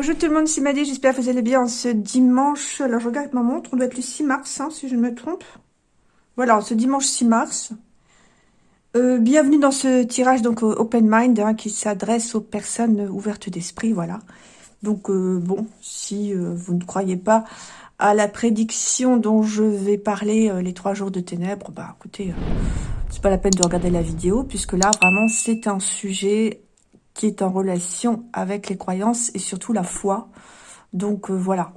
Bonjour tout le monde, c'est Maddy, j'espère que vous allez bien ce dimanche. Alors je regarde ma montre, on doit être le 6 mars, hein, si je ne me trompe. Voilà, ce dimanche 6 mars. Euh, bienvenue dans ce tirage donc Open Mind hein, qui s'adresse aux personnes ouvertes d'esprit, voilà. Donc euh, bon, si euh, vous ne croyez pas à la prédiction dont je vais parler les trois jours de ténèbres, bah écoutez, c'est pas la peine de regarder la vidéo puisque là vraiment c'est un sujet qui est en relation avec les croyances et surtout la foi. Donc voilà.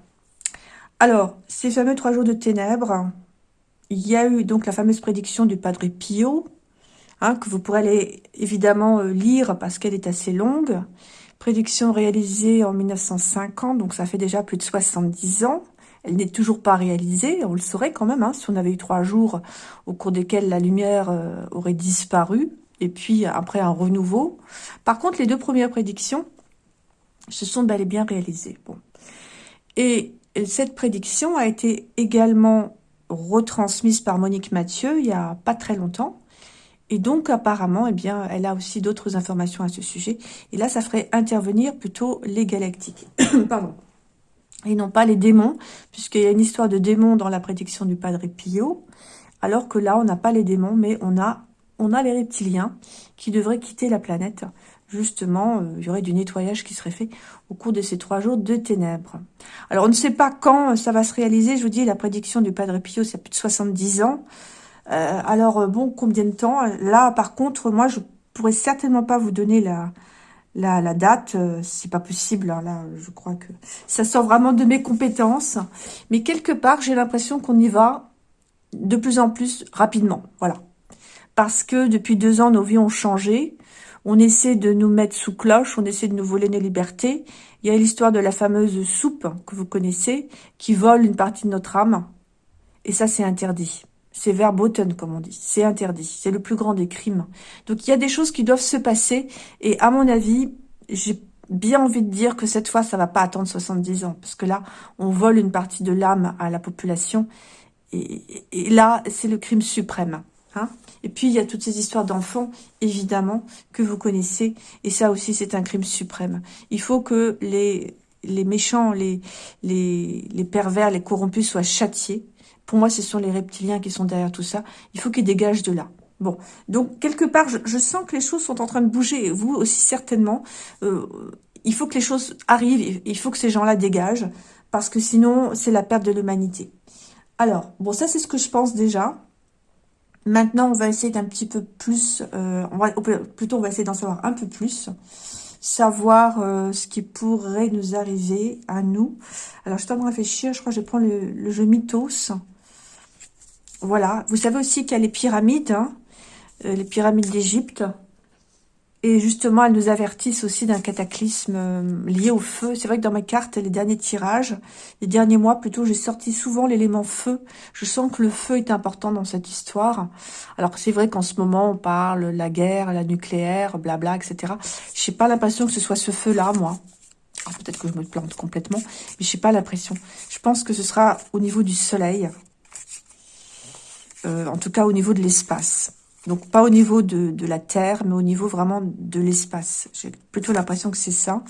Alors, ces fameux trois jours de ténèbres, il y a eu donc la fameuse prédiction du Padre Pio, Hein, que vous pourrez évidemment euh, lire parce qu'elle est assez longue. Prédiction réalisée en 1950, donc ça fait déjà plus de 70 ans. Elle n'est toujours pas réalisée, on le saurait quand même, hein, si on avait eu trois jours au cours desquels la lumière euh, aurait disparu, et puis après un renouveau. Par contre, les deux premières prédictions se sont bel et bien réalisées. Bon. Et cette prédiction a été également retransmise par Monique Mathieu il y a pas très longtemps. Et donc, apparemment, eh bien, elle a aussi d'autres informations à ce sujet. Et là, ça ferait intervenir plutôt les galactiques. Pardon. Et non pas les démons, puisqu'il y a une histoire de démons dans la prédiction du Padre Pio. Alors que là, on n'a pas les démons, mais on a, on a les reptiliens qui devraient quitter la planète. Justement, euh, il y aurait du nettoyage qui serait fait au cours de ces trois jours de ténèbres. Alors, on ne sait pas quand ça va se réaliser. Je vous dis, la prédiction du Padre Pio, c'est plus de 70 ans. Euh, alors, euh, bon, combien de temps? Là, par contre, moi, je pourrais certainement pas vous donner la date. Euh, c'est pas possible. Hein, là, je crois que ça sort vraiment de mes compétences. Mais quelque part, j'ai l'impression qu'on y va de plus en plus rapidement. Voilà. Parce que depuis deux ans, nos vies ont changé. On essaie de nous mettre sous cloche, on essaie de nous voler nos libertés. Il y a l'histoire de la fameuse soupe que vous connaissez, qui vole une partie de notre âme. Et ça, c'est interdit. C'est verboten, comme on dit. C'est interdit. C'est le plus grand des crimes. Donc, il y a des choses qui doivent se passer. Et à mon avis, j'ai bien envie de dire que cette fois, ça va pas attendre 70 ans. Parce que là, on vole une partie de l'âme à la population. Et, là, c'est le crime suprême. Hein et puis, il y a toutes ces histoires d'enfants, évidemment, que vous connaissez. Et ça aussi, c'est un crime suprême. Il faut que les, les méchants, les, les, pervers, les corrompus soient châtiés. Pour moi, ce sont les reptiliens qui sont derrière tout ça. Il faut qu'ils dégagent de là. Bon, donc quelque part, je, sens que les choses sont en train de bouger, vous aussi certainement. Euh, il faut que les choses arrivent, il faut que ces gens-là dégagent, parce que sinon, c'est la perte de l'humanité. Alors, bon, ça c'est ce que je pense déjà. Maintenant, on va essayer d'un petit peu plus, euh, plutôt on va essayer d'en savoir un peu plus, savoir euh, ce qui pourrait nous arriver à nous. Alors, je suis en de réfléchir, je crois que je prends le, le jeu Mythos. Voilà. Vous savez aussi qu'il y a les pyramides, hein, euh, les pyramides d'Égypte. Et justement, elles nous avertissent aussi d'un cataclysme euh, lié au feu. C'est vrai que dans ma carte, les derniers tirages, les derniers mois plutôt, j'ai sorti souvent l'élément feu. Je sens que le feu est important dans cette histoire. Alors c'est vrai qu'en ce moment, on parle la guerre, la nucléaire, blabla, etc. Je n'ai pas l'impression que ce soit ce feu-là, moi. Peut-être que je me plante complètement, mais je n'ai pas l'impression. Je pense que ce sera au niveau du soleil. Euh, en tout cas au niveau de l'espace. Donc pas au niveau de, de, la Terre, mais au niveau vraiment de l'espace. J'ai plutôt l'impression que c'est ça.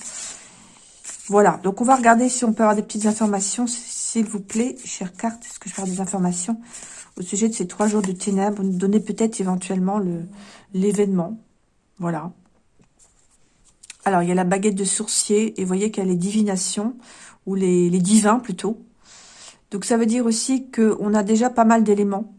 Voilà, donc on va regarder si on peut avoir des petites informations, s'il vous plaît, chère carte. Est-ce que je peux avoir des informations au sujet de ces trois jours de ténèbres Nous donner peut-être éventuellement l'événement. Voilà. Alors, il y a la baguette de sourcier, et vous voyez qu'il y a les divinations, ou les, les divins plutôt. Donc ça veut dire aussi qu'on a déjà pas mal d'éléments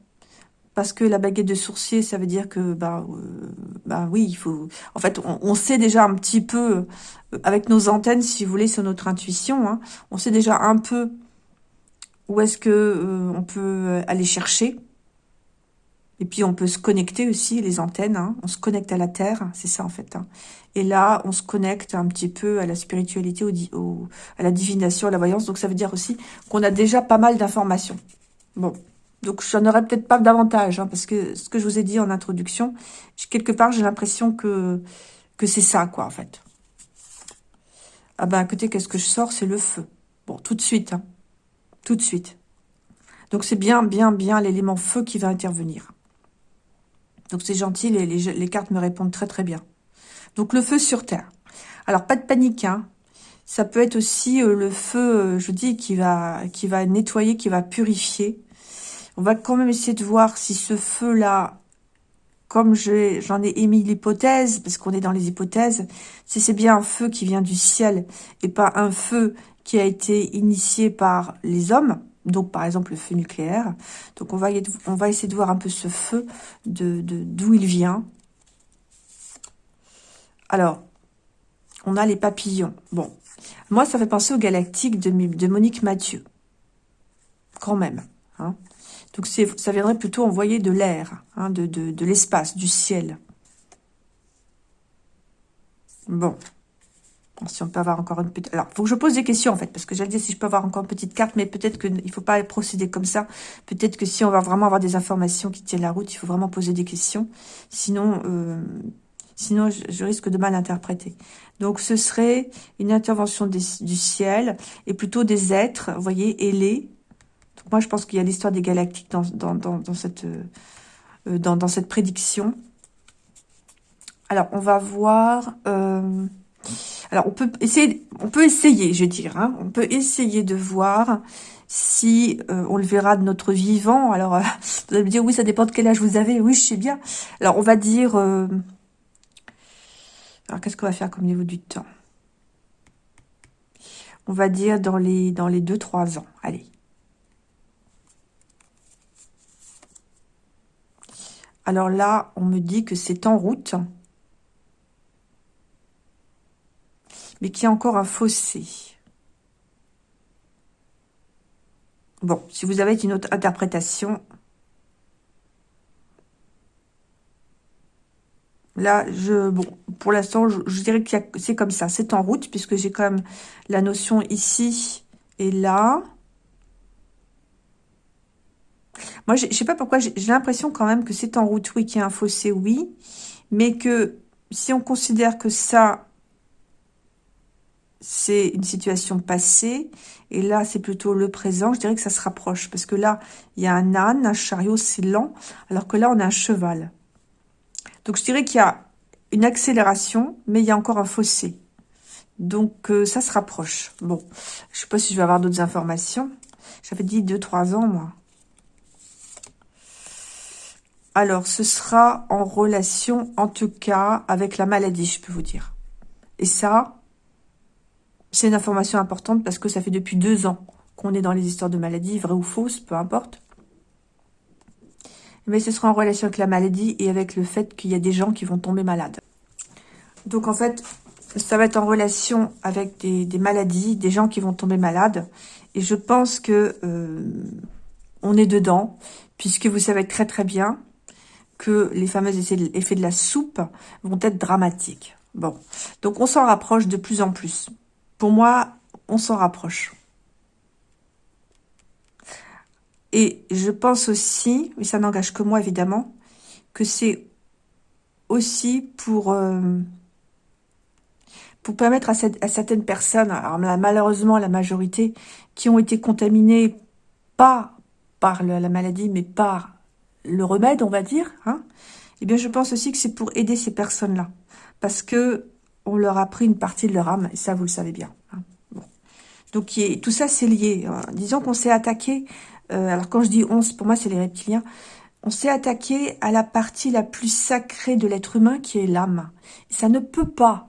parce que la baguette de sourcier, ça veut dire que, bah, euh, bah oui, il faut... En fait, on, sait déjà un petit peu, euh, avec nos antennes, si vous voulez, sur notre intuition, hein, on sait déjà un peu où est-ce que euh, on peut aller chercher. Et puis, on peut se connecter aussi, les antennes. Hein, on se connecte à la Terre, c'est ça, en fait. Hein. Et là, on se connecte un petit peu à la spiritualité, au, à la divination, à la voyance. Donc, ça veut dire aussi qu'on a déjà pas mal d'informations. Bon, donc, j'en aurais peut-être pas davantage, hein, parce que ce que je vous ai dit en introduction, quelque part, j'ai l'impression que, que c'est ça, quoi, en fait. Ah ben, écoutez, qu'est-ce que je sors? C'est le feu. Bon, tout de suite, hein. Tout de suite. Donc, c'est bien, bien, bien l'élément feu qui va intervenir. Donc, c'est gentil, les, les, cartes me répondent très, très bien. Donc, le feu sur Terre. Alors, pas de panique, hein. Ça peut être aussi le feu, je dis, qui va, qui va nettoyer, qui va purifier. On va quand même essayer de voir si ce feu-là, comme j'en ai, émis l'hypothèse, parce qu'on est dans les hypothèses, si c'est bien un feu qui vient du ciel et pas un feu qui a été initié par les hommes, donc par exemple le feu nucléaire. Donc on va, essayer de voir un peu ce feu, de d'où il vient. Alors, on a les papillons. Bon, moi ça fait penser aux galactiques de, de Monique Mathieu. Quand même. Hein. Donc ça viendrait plutôt envoyer de l'air, hein, de, de l'espace, du ciel. Bon, si on peut avoir encore une petite... Alors, il faut que je pose des questions, en fait, parce que j'allais dire si je peux avoir encore une petite carte, mais peut-être qu'il ne faut pas procéder comme ça. Peut-être que si on va vraiment avoir des informations qui tiennent la route, il faut vraiment poser des questions. Sinon, euh, sinon je, risque de mal interpréter. Donc, ce serait une intervention du ciel, et plutôt des êtres, vous voyez, ailés. Moi, je pense qu'il y a l'histoire des galactiques dans, dans, dans, cette, euh, dans, dans cette prédiction. Alors, on va voir... Euh, alors, on peut essayer, on peut essayer, je dirais, hein. on peut essayer de voir si euh, on le verra de notre vivant. Alors, euh, vous allez me dire, oui, ça dépend de quel âge vous avez. Oui, je sais bien. Alors, on va dire... Euh, alors, qu'est-ce qu'on va faire comme niveau du temps? On va dire dans les, dans les 2-3 ans. Allez. Alors là, on me dit que c'est en route. mais qui a encore un fossé. Bon, si vous avez une autre interprétation, là, je, bon, pour l'instant, je, dirais que c'est comme ça, c'est en route, puisque j'ai quand même la notion ici et là. Moi, je sais pas pourquoi, j'ai l'impression quand même que c'est en route, oui, qu'il y a un fossé, oui, mais que si on considère que ça, c'est une situation passée, et là, c'est plutôt le présent. Je dirais que ça se rapproche, parce que là, il y a un âne, un chariot, c'est lent, alors que là, on a un cheval. Donc, je dirais qu'il y a une accélération, mais il y a encore un fossé. Donc, euh, ça se rapproche. Bon, je sais pas si je vais avoir d'autres informations. J'avais dit 2-3 ans, moi. Alors, ce sera en relation, en tout cas, avec la maladie, je peux vous dire. Et ça, c'est une information importante parce que ça fait depuis deux ans qu'on est dans les histoires de maladies, vraies ou fausses, peu importe. Mais ce sera en relation avec la maladie et avec le fait qu'il y a des gens qui vont tomber malades. Donc en fait, ça va être en relation avec des, maladies, des gens qui vont tomber malades. Et je pense que euh, on est dedans, puisque vous savez très très bien les fameux effets de la soupe vont être dramatiques. Bon, donc on s'en rapproche de plus en plus. Pour moi, on s'en rapproche. Et je pense aussi, mais ça n'engage que moi évidemment, que c'est aussi pour, euh, pour permettre à, certaines personnes, alors malheureusement la majorité, qui ont été contaminées pas par la maladie, mais par le remède, on va dire, hein, eh bien je pense aussi que c'est pour aider ces personnes-là. Parce que on leur a pris une partie de leur âme, et ça, vous le savez bien. Hein. Donc, tout ça, c'est lié. Hein. Disons qu'on s'est attaqué, euh, alors quand je dis on, pour moi, c'est les reptiliens, on s'est attaqué à la partie la plus sacrée de l'être humain, qui est l'âme. Ça ne peut pas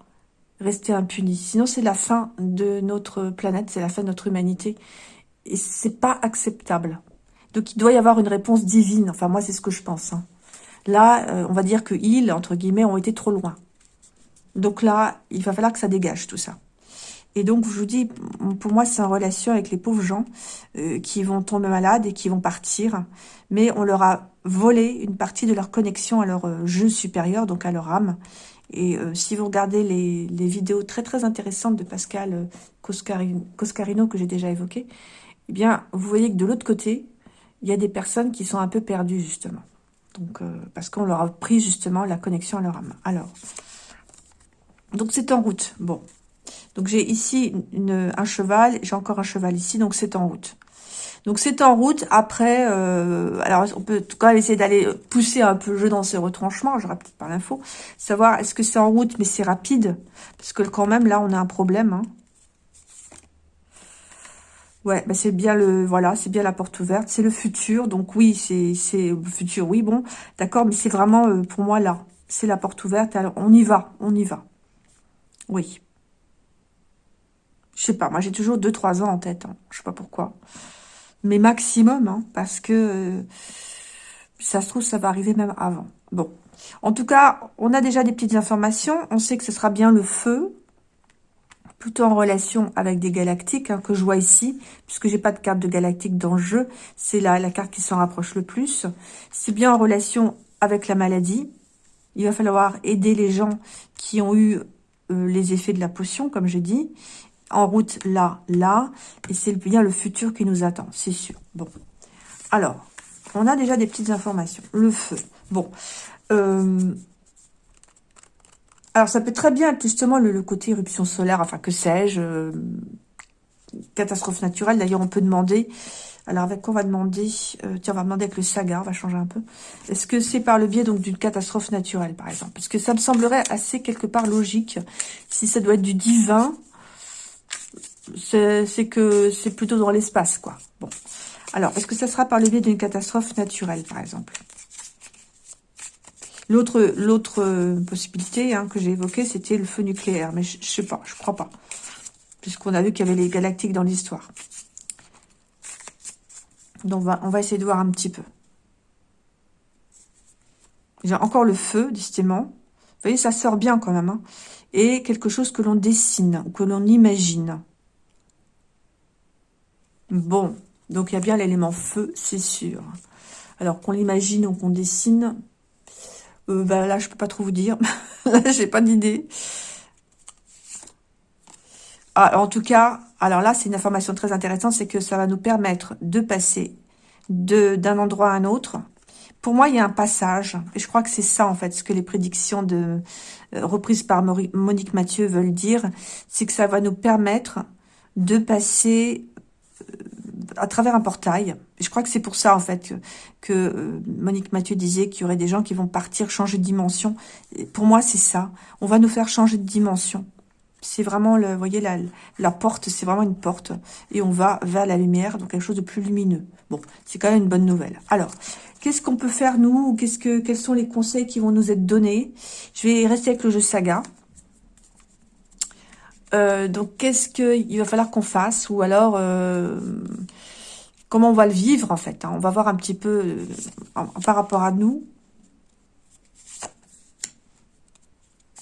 rester impuni, sinon c'est la fin de notre planète, c'est la fin de notre humanité, et c'est pas acceptable. Donc, il doit y avoir une réponse divine, enfin, moi, c'est ce que je pense. Hein. Là, euh, on va dire que ils, entre guillemets, ont été trop loin. Donc là, il va falloir que ça dégage tout ça. Et donc, je vous dis, pour moi, c'est en relation avec les pauvres gens euh, qui vont tomber malades et qui vont partir. Mais on leur a volé une partie de leur connexion à leur euh, jeu supérieur, donc à leur âme. Et euh, si vous regardez les, vidéos très très intéressantes de Pascal Coscarino, que j'ai déjà évoqué, eh bien, vous voyez que de l'autre côté, il y a des personnes qui sont un peu perdues, justement. Donc, parce qu'on leur a pris, justement, la connexion à leur âme. Alors, donc c'est en route. Bon. Donc j'ai ici un cheval, j'ai encore un cheval ici, donc c'est en route. Donc c'est en route. Après, euh, alors on peut quand même essayer d'aller pousser un peu le jeu dans ses retranchements. J'aurais peut-être pas l'info. Savoir est-ce que c'est en route, mais c'est rapide, parce que quand même là on a un problème. Hein. Ouais, bah c'est bien le, voilà, c'est bien la porte ouverte, c'est le futur, donc oui, c'est, c'est le futur, oui, bon, d'accord, mais c'est vraiment, euh, pour moi, là, c'est la porte ouverte, alors on y va, on y va, oui. Je sais pas, moi j'ai toujours 2-3 ans en tête, hein, je sais pas pourquoi, mais maximum, hein, parce que, euh, ça se trouve, ça va arriver même avant, bon. En tout cas, on a déjà des petites informations, on sait que ce sera bien le feu, plutôt en relation avec des galactiques hein, que je vois ici, puisque j'ai pas de carte de galactique dans le jeu. C'est la, carte qui s'en rapproche le plus. C'est bien en relation avec la maladie. Il va falloir aider les gens qui ont eu euh, les effets de la potion, comme je dis. En route là, là. Et c'est bien le futur qui nous attend, c'est sûr. Bon. Alors, on a déjà des petites informations. Le feu. Bon. Euh, alors, ça peut très bien être justement le, côté éruption solaire, enfin, que sais-je, euh, catastrophe naturelle. D'ailleurs, on peut demander, alors avec quoi on va demander euh, Tiens, on va demander avec le saga, on va changer un peu. Est-ce que c'est par le biais donc d'une catastrophe naturelle, par exemple? Parce que ça me semblerait assez quelque part logique. Si ça doit être du divin, c'est que c'est plutôt dans l'espace, quoi. Bon. Alors, est-ce que ça sera par le biais d'une catastrophe naturelle, par exemple? L'autre euh, possibilité hein, que j'ai évoquée, c'était le feu nucléaire. Mais je, ne sais pas, je crois pas. Puisqu'on a vu qu'il y avait les galactiques dans l'histoire. Donc on va, on va essayer de voir un petit peu. J'ai encore le feu, décidément. Vous voyez, ça sort bien quand même. Hein. Et quelque chose que l'on dessine, ou que l'on imagine. Bon, donc il y a bien l'élément feu, c'est sûr. Alors qu'on l'imagine ou qu'on dessine, euh, bah, là, je peux pas trop vous dire. j'ai pas d'idée. Ah, en tout cas, alors là, c'est une information très intéressante, c'est que ça va nous permettre de passer d'un endroit à un autre. Pour moi, il y a un passage, et je crois que c'est ça, en fait, ce que les prédictions de euh, reprises par Monique Mathieu veulent dire, c'est que ça va nous permettre de passer à travers un portail. je crois que c'est pour ça, en fait, que, euh, Monique Mathieu disait qu'il y aurait des gens qui vont partir, changer de dimension. pour moi, c'est ça. On va nous faire changer de dimension. C'est vraiment, le, vous voyez, la, la porte, c'est vraiment une porte. Et on va vers la lumière, donc quelque chose de plus lumineux. Bon, c'est quand même une bonne nouvelle. Alors, qu'est-ce qu'on peut faire, nous que, Quels sont les conseils qui vont nous être donnés? Je vais rester avec le jeu Saga. Euh, donc, qu'est-ce qu'il va falloir qu'on fasse? Ou alors, euh, comment on va le vivre, en fait hein. On va voir un petit peu euh, par rapport à nous.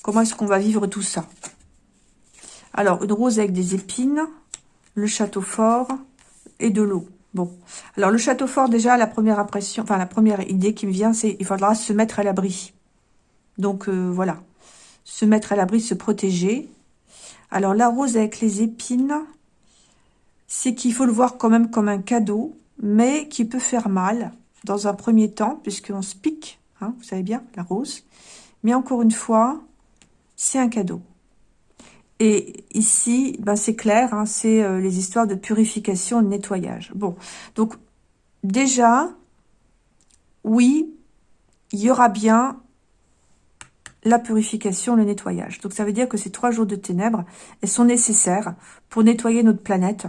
Comment est-ce qu'on va vivre tout ça? Alors, une rose avec des épines, le château fort et de l'eau. Bon, alors le château fort, déjà, la première impression, enfin la première idée qui me vient, c'est il faudra se mettre à l'abri. Donc, voilà, se mettre à l'abri, se protéger. Alors, la rose avec les épines, c'est qu'il faut le voir quand même comme un cadeau, mais qui peut faire mal dans un premier temps, puisqu'on se pique, hein, vous savez bien, la rose. Mais encore une fois, c'est un cadeau. Et ici, ben c'est clair, hein, c'est euh, les histoires de purification, de nettoyage. Bon, donc déjà, oui, il y aura bien la purification, le nettoyage. Donc ça veut dire que ces trois jours de ténèbres, elles sont nécessaires pour nettoyer notre planète.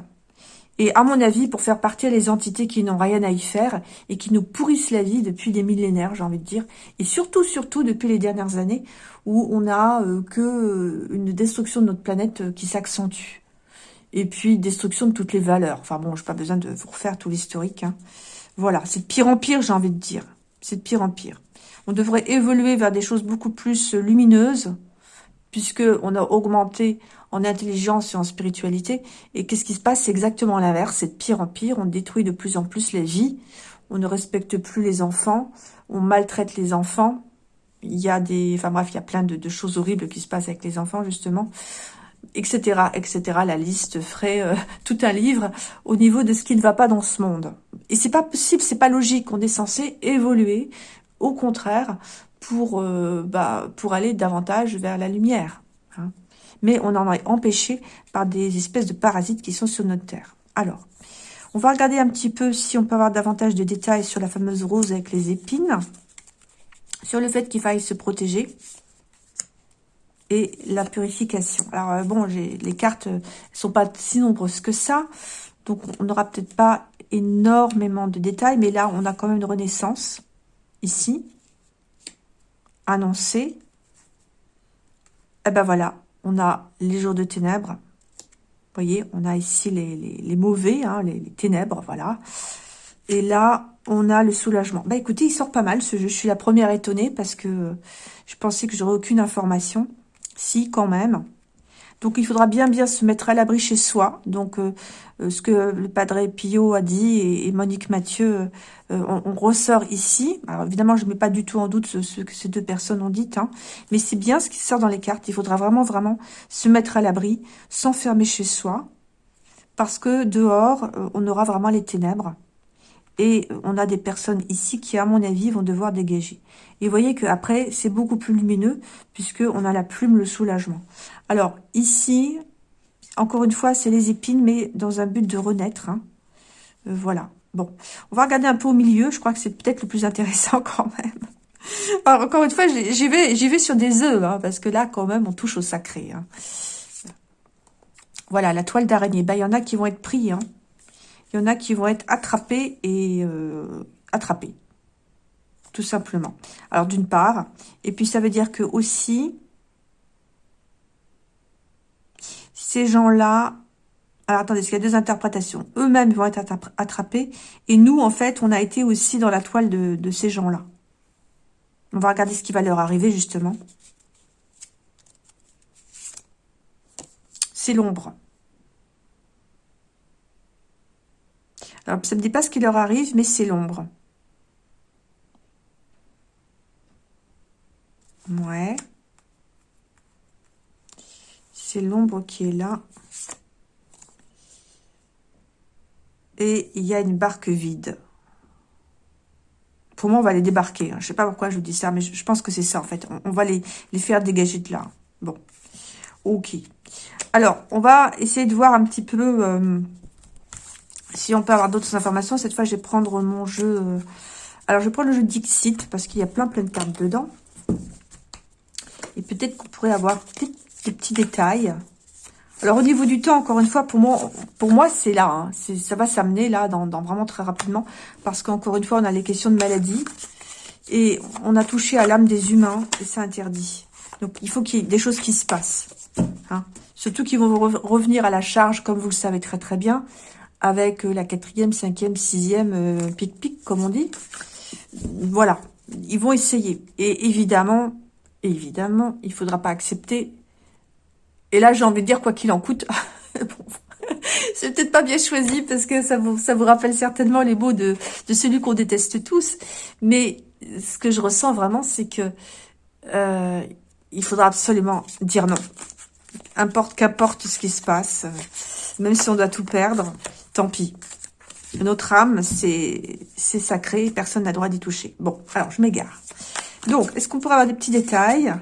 Et à mon avis, pour faire partir les entités qui n'ont rien à y faire et qui nous pourrissent la vie depuis des millénaires, j'ai envie de dire. Et surtout, surtout depuis les dernières années où on a euh, que euh, une destruction de notre planète euh, qui s'accentue. Et puis, destruction de toutes les valeurs. Enfin bon, j'ai pas besoin de vous refaire tout l'historique. Hein. Voilà, c'est de pire en pire, j'ai envie de dire. C'est de pire en pire. On devrait évoluer vers des choses beaucoup plus lumineuses, puisque on a augmenté en intelligence et en spiritualité. Et qu'est-ce qui se passe? C'est exactement l'inverse, c'est de pire en pire. On détruit de plus en plus les vies, on ne respecte plus les enfants, on maltraite les enfants. Il y a des... Enfin bref, il y a plein de, choses horribles qui se passent avec les enfants, justement etc., etc. La liste ferait euh, tout un livre au niveau de ce qui ne va pas dans ce monde. Et c'est pas possible, c'est pas logique. On est censé évoluer au contraire, pour, euh, bah, pour aller davantage vers la lumière. Hein. Mais on en est empêché par des espèces de parasites qui sont sur notre Terre. Alors, on va regarder un petit peu si on peut avoir davantage de détails sur la fameuse rose avec les épines, sur le fait qu'il faille se protéger et la purification. Alors euh, bon, les cartes ne sont pas si nombreuses que ça, Donc, on n'aura peut-être pas énormément de détails, mais là, on a quand même une renaissance, ici, annoncée. Et eh ben voilà, on a les jours de ténèbres. Vous voyez, on a ici les, mauvais, hein, les, ténèbres, voilà. Et là, on a le soulagement. Bah écoutez, il sort pas mal ce jeu. Je suis la première étonnée parce que je pensais que j'aurais aucune information. Si, quand même. Donc, il faudra bien bien se mettre à l'abri chez soi. Donc, euh, euh, ce que le Padre Pio a dit et, Monique Mathieu, euh, on, ressort ici. Alors, évidemment, je ne mets pas du tout en doute ce, que ces deux personnes ont dit. Hein, mais c'est bien ce qui sort dans les cartes. Il faudra vraiment, vraiment se mettre à l'abri, s'enfermer chez soi. Parce que dehors, on aura vraiment les ténèbres. Et on a des personnes ici qui, à mon avis, vont devoir dégager. Et vous voyez qu'après, c'est beaucoup plus lumineux, puisque on a la plume, le soulagement. Alors, ici, encore une fois, c'est les épines, mais dans un but de renaître. Hein. Euh, voilà. Bon, on va regarder un peu au milieu. Je crois que c'est peut-être le plus intéressant quand même. Alors, encore une fois, j'y vais, vais sur des œufs, hein, parce que là, quand même, on touche au sacré. Hein. Voilà, la toile d'araignée. Ben, il y en a qui vont être pris. Il y en a qui vont être attrapés et euh, attrapés. Tout simplement. Alors, d'une part. Et puis, ça veut dire que aussi, ces gens-là... Alors, attendez, parce qu'il y a deux interprétations. Eux-mêmes vont être attrapés. Et nous, en fait, on a été aussi dans la toile de, de ces gens-là. On va regarder ce qui va leur arriver, justement. C'est l'ombre. Alors, ça ne me dit pas ce qui leur arrive, mais c'est l'ombre. Ouais. C'est l'ombre qui est là. Et il y a une barque vide. Pour moi, on va les débarquer. Hein. Je ne sais pas pourquoi je vous dis ça, mais je pense que c'est ça, en fait. On, va les, faire dégager de là. Bon. Ok. Alors, on va essayer de voir un petit peu... Euh, si on peut avoir d'autres informations, cette fois, je vais prendre mon jeu... Euh, alors, je vais prendre le jeu Dixit, parce qu'il y a plein, plein de cartes dedans. Et peut-être qu'on pourrait avoir des petits détails. Alors, au niveau du temps, encore une fois, pour moi, pour moi c'est là. Hein. Ça va s'amener là, dans, vraiment très rapidement. Parce qu'encore une fois, on a les questions de maladie. Et on a touché à l'âme des humains. Et c'est interdit. Donc, il faut qu'il y ait des choses qui se passent. Hein. Surtout qu'ils vont revenir à la charge, comme vous le savez très très bien avec euh, la quatrième, cinquième, sixième euh, pic-pic, comme on dit. Voilà, ils vont essayer. Et évidemment, évidemment, il faudra pas accepter. Et là, j'ai envie de dire quoi qu'il en coûte. c'est peut-être pas bien choisi parce que ça vous, ça vous rappelle certainement les mots de, de celui qu'on déteste tous. Mais ce que je ressens vraiment, c'est que euh, il faudra absolument dire non. Importe qu'importe ce qui se passe, même si on doit tout perdre, tant pis. Notre âme, c'est sacré, personne n'a droit d'y toucher. Bon, alors, je m'égare. Donc, est-ce qu'on pourrait avoir des petits détails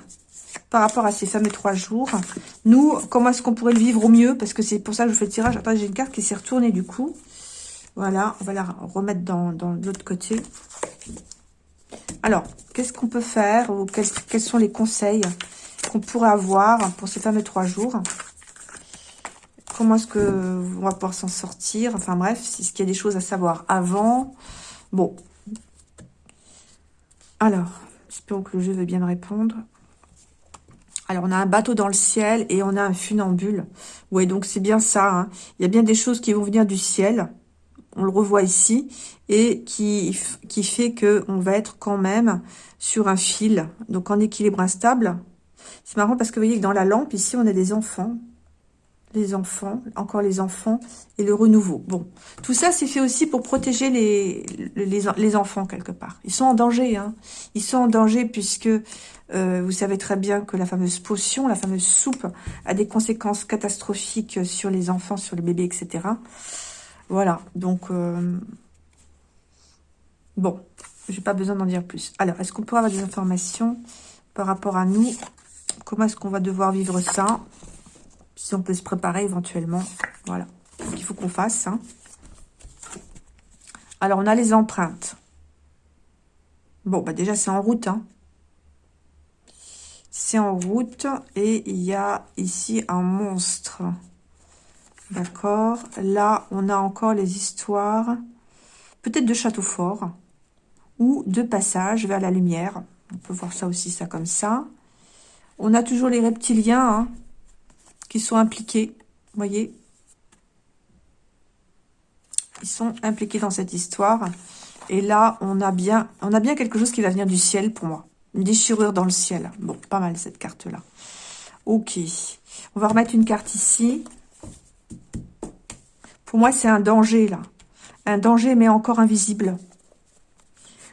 par rapport à ces fameux trois jours? Nous, comment est-ce qu'on pourrait le vivre au mieux? Parce que c'est pour ça que je fais le tirage. Attends, j'ai une carte qui s'est retournée du coup. Voilà, on va la remettre dans, l'autre côté. Alors, qu'est-ce qu'on peut faire ou quels sont les conseils qu'on pourrait avoir pour ces fameux trois jours? Comment est-ce que on va pouvoir s'en sortir Enfin bref, est-ce qu'il y a des choses à savoir avant Bon. Alors, j'espère que le jeu veut bien me répondre. Alors, on a un bateau dans le ciel et on a un funambule. Oui, donc c'est bien ça. Hein. Il y a bien des choses qui vont venir du ciel. On le revoit ici. Et qui, qui fait qu'on va être quand même sur un fil. Donc, en équilibre instable. C'est marrant parce que vous voyez que dans la lampe, ici, on a des enfants les enfants, encore les enfants et le renouveau. Bon, tout ça, c'est fait aussi pour protéger les, enfants quelque part. Ils sont en danger, hein. Ils sont en danger puisque euh, vous savez très bien que la fameuse potion, la fameuse soupe, a des conséquences catastrophiques sur les enfants, sur les bébés, etc. Voilà, donc... Euh, bon, j'ai pas besoin d'en dire plus. Alors, est-ce qu'on pourrait avoir des informations par rapport à nous? Comment est-ce qu'on va devoir vivre ça? Si on peut se préparer éventuellement. Voilà. Il faut qu'on fasse. Hein. Alors, on a les empreintes. Bon, bah déjà, c'est en route. Hein. C'est en route. Et il y a ici un monstre. D'accord. Là, on a encore les histoires, peut-être de château fort, ou de passage vers la lumière. On peut voir ça aussi, ça comme ça. On a toujours les reptiliens hein, qui sont impliqués. Vous voyez Ils sont impliqués dans cette histoire. Et là, on a bien, on a bien quelque chose qui va venir du ciel pour moi. Une déchirure dans le ciel. Bon, pas mal cette carte-là. Ok. On va remettre une carte ici. Pour moi, c'est un danger, là. Un danger, mais encore invisible.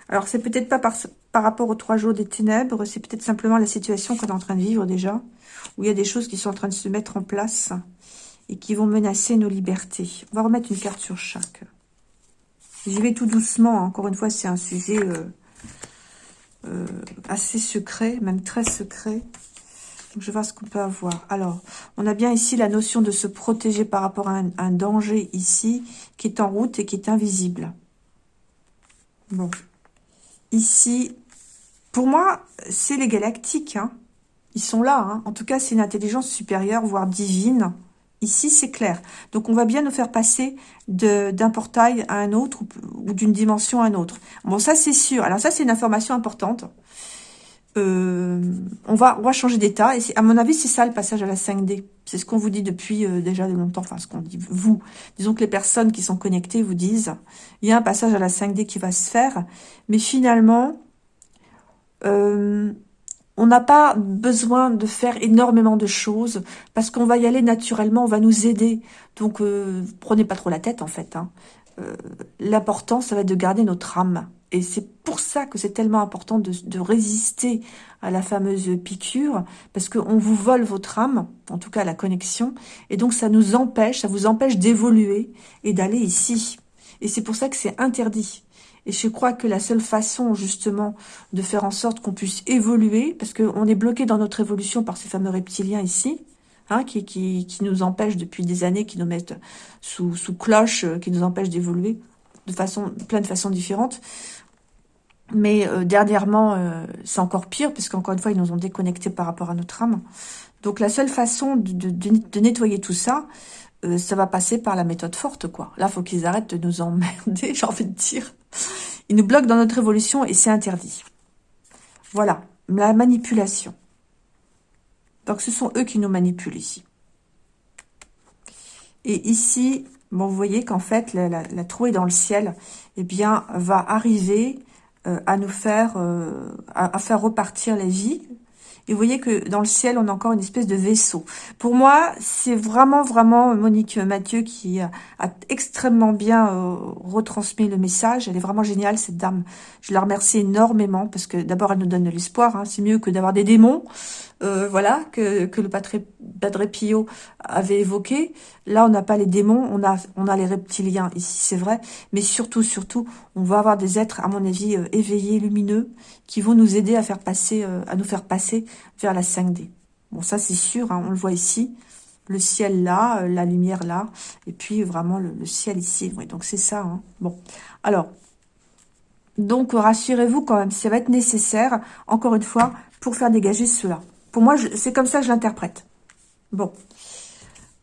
Alors, c'est peut-être pas par, par rapport aux trois jours des ténèbres, c'est peut-être simplement la situation qu'on est en train de vivre déjà, où il y a des choses qui sont en train de se mettre en place et qui vont menacer nos libertés. On va remettre une carte sur chaque. J'y vais tout doucement. Hein. Encore une fois, c'est un sujet euh, euh, assez secret, même très secret je vais voir ce qu'on peut avoir. Alors, on a bien ici la notion de se protéger par rapport à un, danger ici, qui est en route et qui est invisible. Bon. Ici, pour moi, c'est les galactiques. Hein. Ils sont là. Hein. En tout cas, c'est une intelligence supérieure, voire divine. Ici, c'est clair. Donc, on va bien nous faire passer d'un portail à un autre ou, ou d'une dimension à un autre. Bon, ça, c'est sûr. Alors, ça, c'est une information importante. Euh, on, va, on va changer d'état. Et à mon avis, c'est ça le passage à la 5D. C'est ce qu'on vous dit depuis euh, déjà de longtemps. Enfin, ce qu'on dit vous. Disons que les personnes qui sont connectées vous disent, il y a un passage à la 5D qui va se faire. Mais finalement, euh, on n'a pas besoin de faire énormément de choses parce qu'on va y aller naturellement, on va nous aider. Donc, prenez pas trop la tête en fait. Hein. L'important, ça va être de garder notre âme. Et c'est pour ça que c'est tellement important de, résister à la fameuse piqûre, parce qu'on vous vole votre âme, en tout cas la connexion, et donc ça nous empêche, ça vous empêche d'évoluer et d'aller ici. Et c'est pour ça que c'est interdit. Et je crois que la seule façon, justement, de faire en sorte qu'on puisse évoluer, parce qu'on est bloqué dans notre évolution par ces fameux reptiliens ici, hein, qui, qui, nous empêchent depuis des années, qui nous mettent sous, sous cloche, euh, qui nous empêchent d'évoluer de façon, plein de façons différentes. Mais euh, dernièrement, euh, c'est encore pire, puisqu'encore une fois, ils nous ont déconnectés par rapport à notre âme. Donc la seule façon de, de, nettoyer tout ça, ça va passer par la méthode forte, quoi. Là, faut qu'ils arrêtent de nous emmerder, j'ai envie de dire. Ils nous bloquent dans notre évolution et c'est interdit. Voilà, la manipulation. Donc ce sont eux qui nous manipulent ici. Et ici, bon, vous voyez qu'en fait, la, trouée dans le ciel, eh bien, va arriver euh, à nous faire, euh, à, faire repartir la vie. Et vous voyez que dans le ciel, on a encore une espèce de vaisseau. Pour moi, c'est vraiment, vraiment Monique Mathieu qui a, extrêmement bien euh, retransmis le message. Elle est vraiment géniale, cette dame. Je la remercie énormément parce que d'abord, elle nous donne de l'espoir. Hein. C'est mieux que d'avoir des démons. Euh, voilà, que, le Padre Pio avait évoqué. Là, on n'a pas les démons, on a, on a les reptiliens ici, c'est vrai. Mais surtout, surtout, on va avoir des êtres, à mon avis, euh, éveillés, lumineux, qui vont nous aider à faire passer, euh, à nous faire passer vers la 5D. Bon, ça, c'est sûr, hein, on le voit ici. Le ciel là, la lumière là, et puis vraiment le, ciel ici. Oui, donc c'est ça. Hein. Bon, alors, donc rassurez-vous quand même, ça va être nécessaire, encore une fois, pour faire dégager cela. Pour moi, c'est comme ça que je l'interprète. Bon.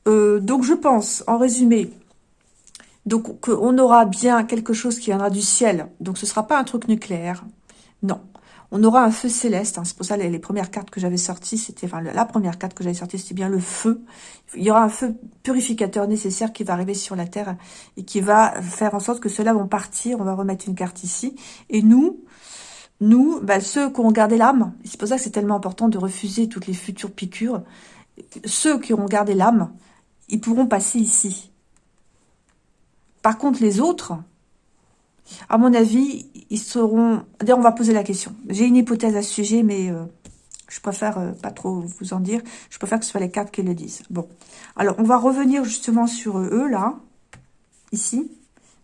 Euh, donc, je pense, en résumé, qu'on aura bien quelque chose qui viendra du ciel. Donc, ce ne sera pas un truc nucléaire. Non. On aura un feu céleste. Hein. C'est pour ça les, les premières cartes que j'avais sorties, c'était... Enfin, la première carte que j'avais sortie, c'était bien le feu. Il y aura un feu purificateur nécessaire qui va arriver sur la Terre et qui va faire en sorte que ceux-là vont partir. On va remettre une carte ici. Et nous, nous, bah, ceux qui ont gardé l'âme, c'est pour ça que c'est tellement important de refuser toutes les futures piqûres, ceux qui ont gardé l'âme, ils pourront passer ici. Par contre, les autres, à mon avis, ils seront... D'ailleurs, on va poser la question. J'ai une hypothèse à ce sujet, mais euh, je préfère euh, pas trop vous en dire. Je préfère que ce soit les cartes qui le disent. Bon. Alors, on va revenir justement sur eux, là. Ici.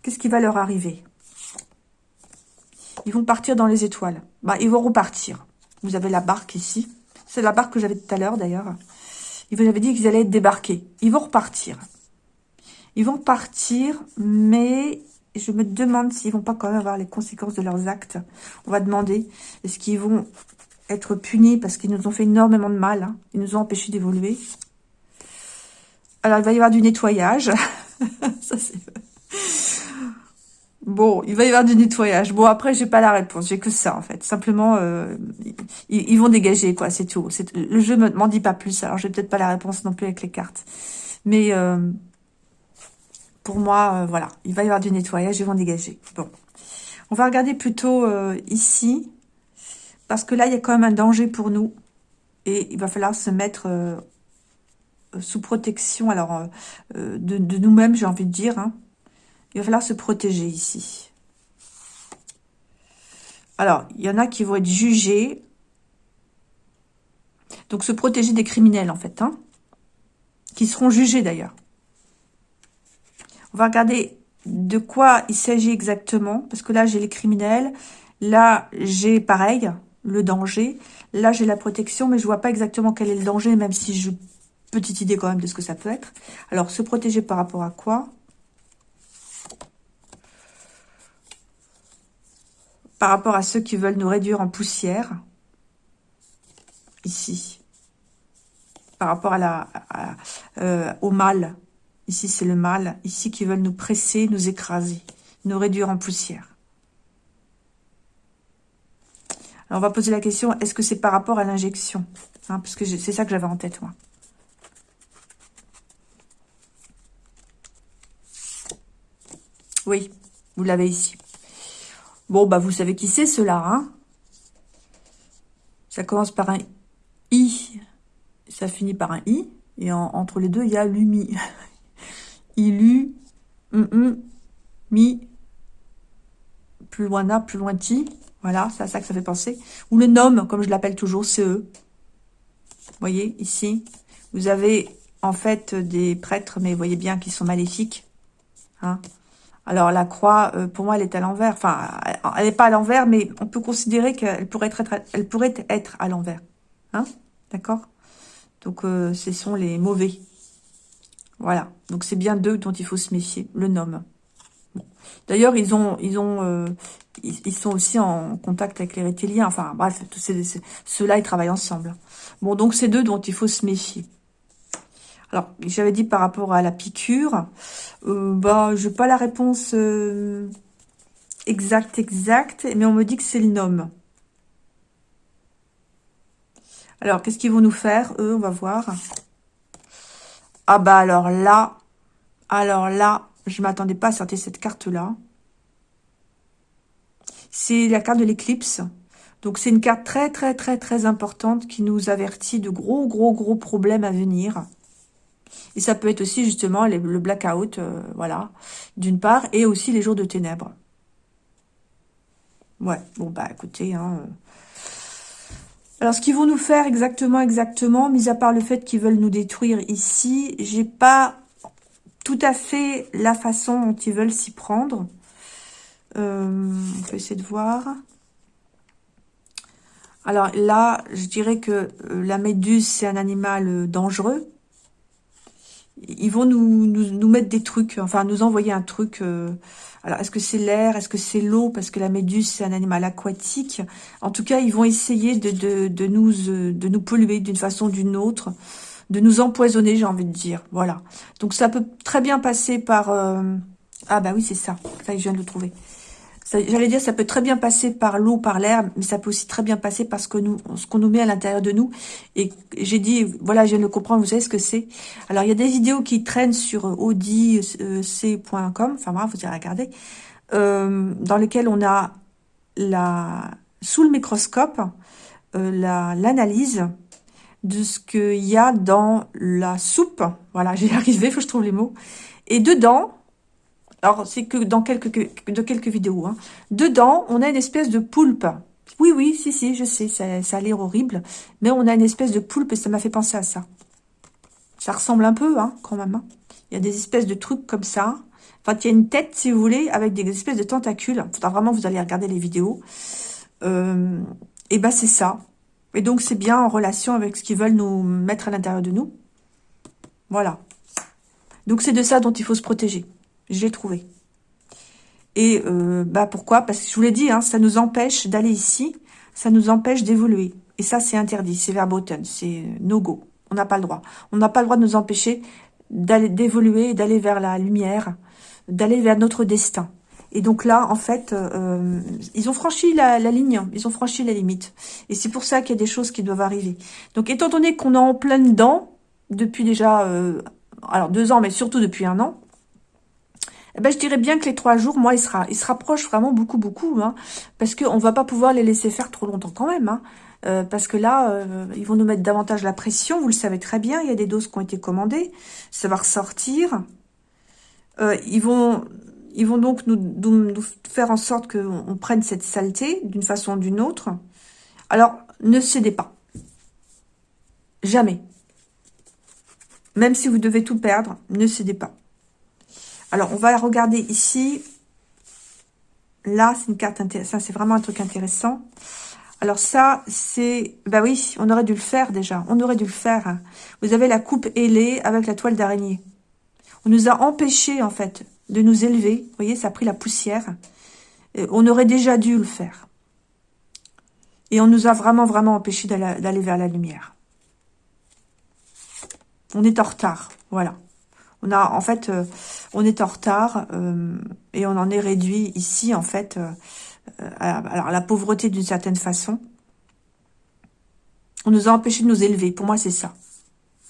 Qu'est-ce qui va leur arriver? Ils vont partir dans les étoiles. Bah, ils vont repartir. Vous avez la barque ici. C'est la barque que j'avais tout à l'heure, d'ailleurs. Ils vous avaient dit qu'ils allaient être débarqués. Ils vont repartir. Ils vont partir, mais je me demande s'ils vont pas quand même avoir les conséquences de leurs actes. On va demander, est-ce qu'ils vont être punis parce qu'ils nous ont fait énormément de mal. Hein. Ils nous ont empêchés d'évoluer. Alors, il va y avoir du nettoyage. ça, c'est... Bon, il va y avoir du nettoyage. Bon, après, j'ai pas la réponse. J'ai que ça, en fait. Simplement, euh, ils, vont dégager, quoi. C'est tout. Le jeu m'en dit pas plus. Alors, j'ai peut-être pas la réponse non plus avec les cartes. Mais euh, pour moi, euh, voilà. Il va y avoir du nettoyage. Ils vont dégager. Bon. On va regarder plutôt ici. Parce que là, il y a quand même un danger pour nous. Et il va falloir se mettre sous protection alors de, de nous-mêmes, j'ai envie de dire. Hein. Il va falloir se protéger ici. Alors, il y en a qui vont être jugés. Donc, se protéger des criminels, en fait. Hein, qui seront jugés, d'ailleurs. On va regarder de quoi il s'agit exactement. Parce que là, j'ai les criminels. Là, j'ai pareil, le danger. Là, j'ai la protection, mais je vois pas exactement quel est le danger, même si je... Petite idée quand même de ce que ça peut être. Alors, se protéger par rapport à quoi? Par rapport à ceux qui veulent nous réduire en poussière. Ici. Par rapport à la, euh, au mal. Ici, c'est le mal. Ici, qui veulent nous presser, nous écraser, nous réduire en poussière. Alors, on va poser la question, est-ce que c'est par rapport à l'injection hein, Parce que c'est ça que j'avais en tête, moi. Oui, vous l'avez ici. Bon, bah vous savez qui c'est cela, hein? Ça commence par un I, ça finit par un I, et entre les deux, il y a l'UMI. Ilu, mm, mi, plus loin A, plus loin Ti. Voilà, c'est à ça que ça fait penser. Ou le nom, comme je l'appelle toujours, CE. Vous voyez, ici, vous avez en fait des prêtres, mais vous voyez bien qu'ils sont maléfiques. Hein alors la croix, euh, pour moi, elle est à l'envers. Enfin, elle n'est pas à l'envers, mais on peut considérer qu'elle pourrait être, elle pourrait être à l'envers. Hein? D'accord? Donc, euh, ce sont les mauvais. Voilà. Donc, c'est bien d'eux dont il faut se méfier. Le nom. D'ailleurs, ils ont, ils ont, euh, ils, sont aussi en contact avec les reptiliens. Enfin, bref, ceux-là, ils travaillent ensemble. Bon, donc c'est d'eux dont il faut se méfier. Alors, j'avais dit par rapport à la piqûre, euh, bah, je n'ai pas la réponse euh, exacte, exacte, mais on me dit que c'est le nom. Alors, qu'est-ce qu'ils vont nous faire, eux? On va voir. Ah bah alors là, alors là, je m'attendais pas à sortir cette carte-là. C'est la carte de l'éclipse. Donc, c'est une carte très, très, très, très importante qui nous avertit de gros, gros, gros problèmes à venir. Et ça peut être aussi justement le blackout, euh, voilà, d'une part, et aussi les jours de ténèbres. Ouais, bon bah écoutez, hein, euh. Alors, ce qu'ils vont nous faire exactement, exactement, mis à part le fait qu'ils veulent nous détruire ici, j'ai pas tout à fait la façon dont ils veulent s'y prendre. Euh, on peut essayer de voir. Alors là, je dirais que la méduse, c'est un animal dangereux ils vont nous, nous, mettre des trucs, enfin nous envoyer un truc. Euh, alors, est-ce que c'est l'air Est-ce que c'est l'eau Parce que la méduse, c'est un animal aquatique. En tout cas, ils vont essayer de, de, de nous, de nous polluer d'une façon ou d'une autre, de nous empoisonner, j'ai envie de dire. Voilà. Donc, ça peut très bien passer par... Euh, ah bah oui, c'est ça. Ça, je viens de le trouver. J'allais dire, ça peut très bien passer par l'eau, par l'air, mais ça peut aussi très bien passer par ce que nous, ce qu'on nous met à l'intérieur de nous. Et j'ai dit, voilà, je viens de le comprendre, vous savez ce que c'est. Alors, il y a des vidéos qui traînent sur audic.com, enfin bref, vous irez regarder, euh, dans lesquelles on a la, sous le microscope, euh, l'analyse de ce qu'il y a dans la soupe. Voilà, j'ai arrivé, faut que je trouve les mots. Et dedans, alors, c'est que dans quelques, vidéos. Hein. Dedans, on a une espèce de poulpe. Oui, oui, si, si, je sais, ça, ça a l'air horrible. Mais on a une espèce de poulpe et ça m'a fait penser à ça. Ça ressemble un peu, hein, quand même. Hein. Il y a des espèces de trucs comme ça. Enfin, il y a une tête, si vous voulez, avec des espèces de tentacules. Faudra vraiment, vous allez regarder les vidéos. Euh, et ben, c'est ça. Et donc, c'est bien en relation avec ce qu'ils veulent nous mettre à l'intérieur de nous. Voilà. Donc, c'est de ça dont il faut se protéger. Je l'ai trouvé. Et euh, bah pourquoi? Parce que je vous l'ai dit, hein, ça nous empêche d'aller ici, ça nous empêche d'évoluer. Et ça, c'est interdit, c'est verboten, c'est no-go. On n'a pas le droit. On n'a pas le droit de nous empêcher d'évoluer, d'aller vers la lumière, d'aller vers notre destin. Et donc là, en fait, euh, ils ont franchi la, ligne, ils ont franchi la limite. Et c'est pour ça qu'il y a des choses qui doivent arriver. Donc étant donné qu'on est en plein dedans, depuis déjà, euh, alors deux ans, mais surtout depuis un an, eh ben, je dirais bien que les trois jours, moi, ils, sera, ils se rapprochent vraiment beaucoup, beaucoup, hein, parce qu'on va pas pouvoir les laisser faire trop longtemps quand même, hein, euh, parce que là, ils vont nous mettre davantage la pression, vous le savez très bien, il y a des doses qui ont été commandées, ça va ressortir, ils vont ils vont donc nous, faire en sorte qu'on prenne cette saleté d'une façon ou d'une autre. Alors, ne cédez pas. Jamais. Même si vous devez tout perdre, ne cédez pas. Alors, on va regarder ici. Là, c'est une carte intéressante. C'est vraiment un truc intéressant. Alors ça, c'est... Bah oui, on aurait dû le faire déjà. On aurait dû le faire. Vous avez la coupe ailée avec la toile d'araignée. On nous a empêchés, en fait, de nous élever. Vous voyez, ça a pris la poussière. on aurait déjà dû le faire. Et on nous a vraiment, vraiment empêché d'aller vers la lumière. On est en retard, voilà. On a, en fait, euh, on est en retard euh, et on en est réduit ici, en fait, euh, à, alors, la pauvreté d'une certaine façon. On nous a empêché de nous élever. Pour moi, c'est ça.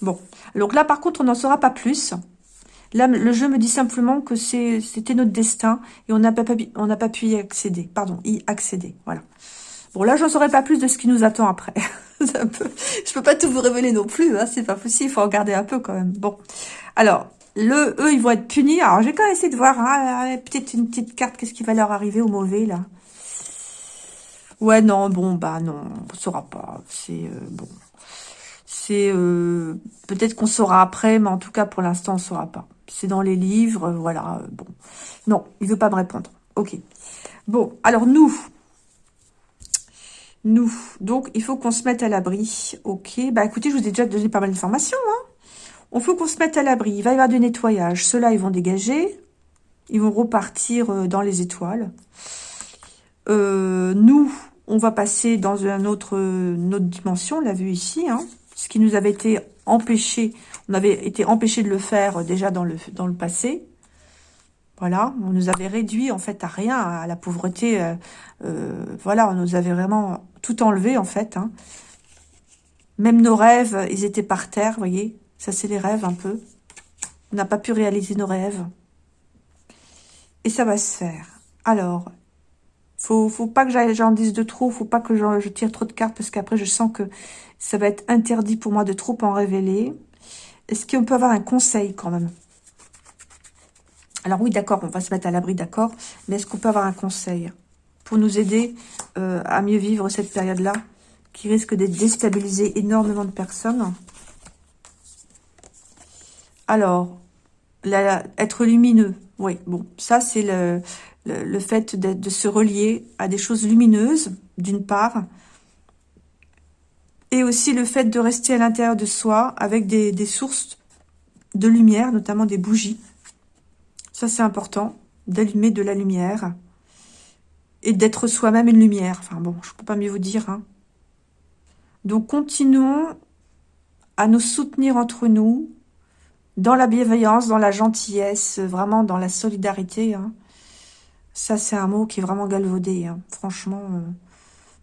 Bon. Donc là, par contre, on n'en saura pas plus. Là, le jeu me dit simplement que c'était notre destin et on n'a pas, pas pu y accéder. Pardon, y accéder. Voilà. Bon, là, je n'en saurais pas plus de ce qui nous attend après. un peu... Je peux pas tout vous révéler non plus. Hein, c'est pas possible. Il faut regarder un peu quand même. Bon. Alors, le, eux, ils vont être punis. Alors, j'ai quand même essayé de voir. Hein, Peut-être une petite carte. Qu'est-ce qui va leur arriver au mauvais, là Ouais, non, bon, bah non. On saura pas. C'est... Euh, bon. C'est... Euh, peut-être qu'on saura après, mais en tout cas, pour l'instant, on saura pas c'est dans les livres, voilà, bon. Non, il veut pas me répondre. Ok. Bon, alors nous, nous, donc il faut qu'on se mette à l'abri. Ok, bah écoutez, je vous ai déjà donné pas mal d'informations. Hein. On faut qu'on se mette à l'abri. Il va y avoir du nettoyage. Ceux-là, ils vont dégager. Ils vont repartir euh, dans les étoiles. Euh, nous, on va passer dans un autre, une autre dimension, on l'a vu ici. Hein. Ce qui nous avait été empêché on avait été empêché de le faire euh, déjà dans le, dans le passé. Voilà, on nous avait réduit en fait à rien, à la pauvreté. Euh, voilà, on nous avait vraiment tout enlevé en fait. Hein. Même nos rêves, ils étaient par terre, vous voyez. Ça, c'est les rêves un peu. On n'a pas pu réaliser nos rêves. Et ça va se faire. Alors, faut, faut pas que j'en dise de trop, faut pas que je tire trop de cartes, parce qu'après, je sens que ça va être interdit pour moi de trop en révéler. Est-ce qu'on peut avoir un conseil quand même? Alors oui, d'accord, on va se mettre à l'abri, d'accord. Mais est-ce qu'on peut avoir un conseil pour nous aider euh, à mieux vivre cette période-là qui risque de déstabiliser énormément de personnes? Alors, être lumineux. Oui, bon, ça c'est le, fait de se relier à des choses lumineuses, d'une part, et aussi le fait de rester à l'intérieur de soi avec des, sources de lumière, notamment des bougies. Ça, c'est important, d'allumer de la lumière et d'être soi-même une lumière. Enfin bon, je ne peux pas mieux vous dire. Hein. Donc, continuons à nous soutenir entre nous, dans la bienveillance, dans la gentillesse, vraiment dans la solidarité. Hein. Ça, c'est un mot qui est vraiment galvaudé. Hein. Franchement, euh,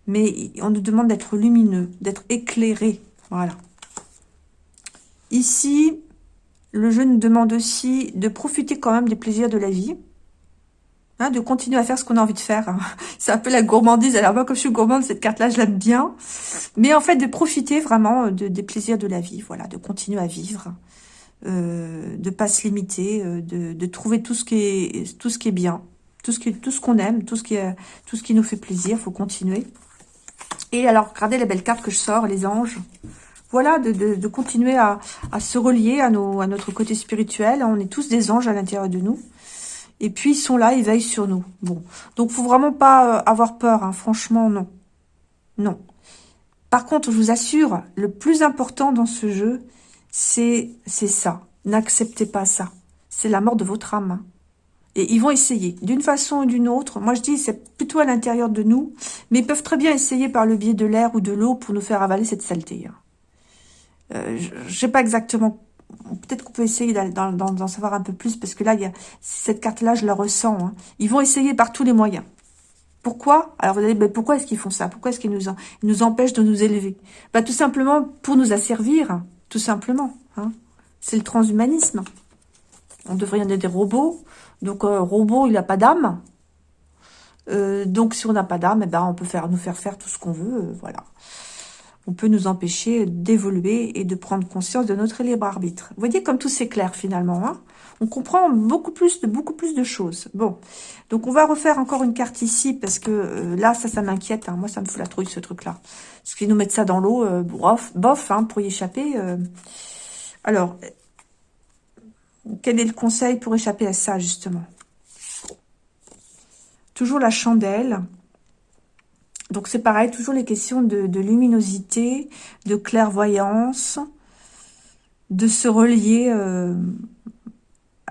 mais on nous demande d'être lumineux, d'être éclairé. Voilà. Ici, le jeu nous demande aussi de profiter quand même des plaisirs de la vie. Hein, de continuer à faire ce qu'on a envie de faire. C'est un peu la gourmandise. Alors moi, comme je suis gourmande, cette carte-là, je l'aime bien. Mais en fait, de profiter vraiment de, des plaisirs de la vie. Voilà, de continuer à vivre. Euh, de pas se limiter, euh, de, de, trouver tout ce qui est tout ce qui est bien, tout ce qui tout ce qu'on aime, tout ce qui tout ce qui nous fait plaisir. Faut continuer. Et alors, regardez les belles cartes que je sors, les anges. Voilà, de, continuer à, se relier à, nos, à notre côté spirituel. On est tous des anges à l'intérieur de nous. Et puis, ils sont là, ils veillent sur nous. Bon, donc, faut vraiment pas euh, avoir peur. Hein. Franchement, non. Non. Par contre, je vous assure, le plus important dans ce jeu, c'est ça. N'acceptez pas ça. C'est la mort de votre âme. Hein. Et ils vont essayer, d'une façon ou d'une autre. Moi, je dis, c'est plutôt à l'intérieur de nous. Mais ils peuvent très bien essayer par le biais de l'air ou de l'eau pour nous faire avaler cette saleté. Hein. Euh, je sais pas exactement peut-être qu'on peut essayer d'en savoir un peu plus, parce que là, y a, cette carte-là, je la ressens. Hein. Ils vont essayer par tous les moyens. Pourquoi? Alors vous allez dire, pourquoi est-ce qu'ils font ça? Pourquoi est-ce qu'ils nous, nous empêchent de nous élever? Bah, Tout simplement pour nous asservir, tout simplement. Hein. C'est le transhumanisme. On devrait y des robots. Donc, un robot, il n'a pas d'âme. Euh, donc, si on n'a pas d'âme, eh ben, on peut faire, nous faire faire tout ce qu'on veut. Euh, voilà. On peut nous empêcher d'évoluer et de prendre conscience de notre libre arbitre. Vous voyez comme tout c'est clair finalement. Hein on comprend beaucoup plus de beaucoup plus de choses. Bon, donc on va refaire encore une carte ici parce que euh, là, ça, ça m'inquiète. Hein. Moi, ça me fout la trouille ce truc-là. Parce qu'ils nous mettent ça dans l'eau, euh, bof, bof, hein, pour y échapper. Euh. Alors, quel est le conseil pour échapper à ça justement? Toujours la chandelle. Donc c'est pareil, toujours les questions de, de luminosité, de clairvoyance, de se relier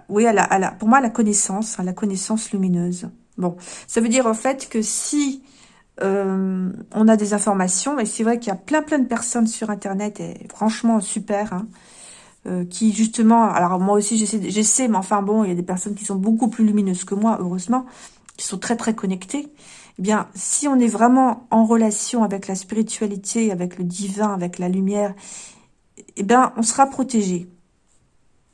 oui, à la, pour moi, la connaissance, hein, la connaissance lumineuse. Bon, ça veut dire en fait que si euh, on a des informations, et c'est vrai qu'il y a plein plein de personnes sur Internet, et franchement super, hein, euh, qui justement, alors moi aussi j'essaie, mais enfin bon, il y a des personnes qui sont beaucoup plus lumineuses que moi, heureusement, qui sont très très connectées. Eh bien, si on est vraiment en relation avec la spiritualité, avec le divin, avec la lumière, eh bien, on sera protégé.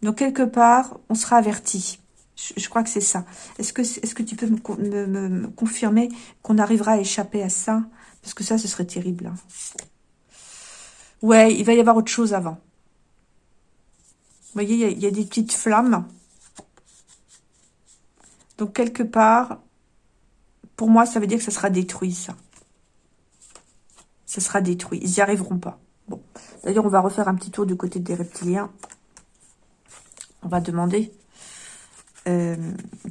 Donc, quelque part, on sera averti. Je, crois que c'est ça. Est-ce que, est que tu peux me, confirmer qu'on arrivera à échapper à ça? Parce que ça, ce serait terrible. Hein. Ouais, il va y avoir autre chose avant. Vous voyez, il y, a, des petites flammes. Donc, quelque part, pour moi, ça veut dire que ça sera détruit, ça. Ça sera détruit. Ils n'y arriveront pas. Bon. D'ailleurs, on va refaire un petit tour du côté des reptiliens on va demander euh,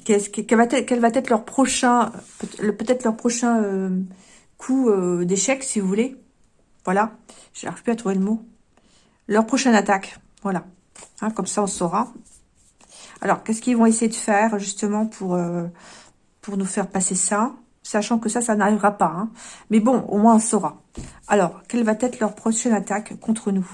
quel, va être, leur prochain, peut-être leur prochain euh, coup euh, d'échec, si vous voulez. Voilà, je n'arrive plus à trouver le mot. Leur prochaine attaque, voilà. Hein, comme ça, on saura. Alors, qu'est-ce qu'ils vont essayer de faire, justement, pour, pour nous faire passer ça? Sachant que ça, ça n'arrivera pas. Hein. Mais bon, au moins, on saura. Alors, quelle va être leur prochaine attaque contre nous?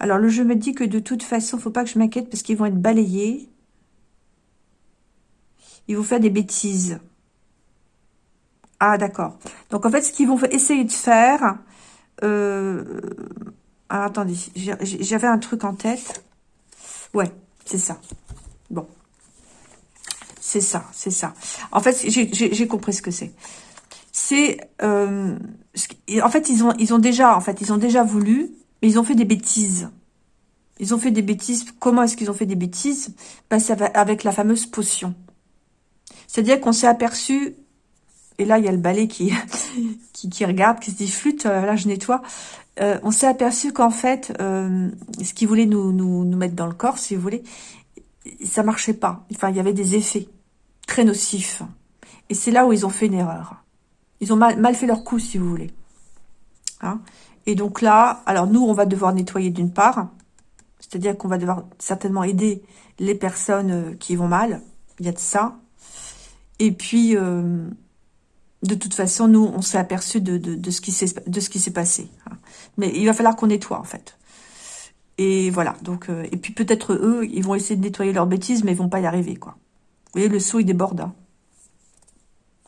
Alors, le jeu me dit que de toute façon, faut pas que je m'inquiète parce qu'ils vont être balayés. Ils vont faire des bêtises. Ah, d'accord. Donc, en fait, ce qu'ils vont essayer de faire... Euh... Ah, attendez, j'avais un truc en tête. Ouais, c'est ça. Bon. C'est ça, c'est ça. En fait, j'ai compris ce que c'est. C'est... En fait, ils ont déjà voulu mais ils ont fait des bêtises. Ils ont fait des bêtises. Comment est-ce qu'ils ont fait des bêtises? Ben, C'est avec la fameuse potion. C'est-à-dire qu'on s'est aperçu, et là il y a le balai qui, qui, regarde, qui se dit flûte, euh, là je nettoie. Euh, on s'est aperçu qu'en fait, euh, ce qu'ils voulaient nous, nous, nous mettre dans le corps, si vous voulez, ça marchait pas. Enfin, il y avait des effets très nocifs. Et c'est là où ils ont fait une erreur. Ils ont mal, mal fait leur coup, si vous voulez. Hein? Et donc là, alors nous, on va devoir nettoyer d'une part, c'est-à-dire qu'on va devoir certainement aider les personnes euh, qui vont mal, il y a de ça. Et puis, euh, de toute façon, nous, on s'est aperçu de, de, ce qui s'est passé. Hein. Mais il va falloir qu'on nettoie, en fait. Et voilà, donc, euh, et puis peut-être eux, ils vont essayer de nettoyer leurs bêtises, mais ils vont pas y arriver, quoi. Vous voyez, le seau, il déborde. Hein.